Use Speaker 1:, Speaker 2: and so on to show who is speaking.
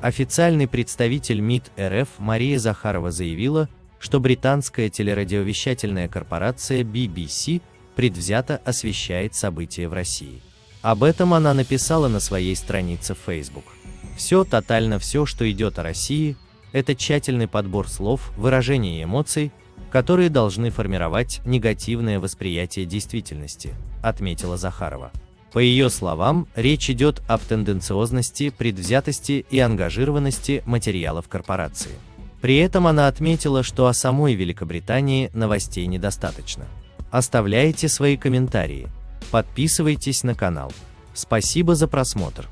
Speaker 1: Официальный представитель МИД РФ Мария Захарова заявила, что британская телерадиовещательная корпорация BBC предвзято освещает события в России. Об этом она написала на своей странице в Facebook. Все, тотально все, что идет о России, это тщательный подбор слов, выражений и эмоций, которые должны формировать негативное восприятие действительности, отметила Захарова. По ее словам, речь идет об тенденциозности, предвзятости и ангажированности материалов корпорации. При этом она отметила, что о самой Великобритании новостей недостаточно. Оставляйте свои комментарии, подписывайтесь на канал. Спасибо за просмотр.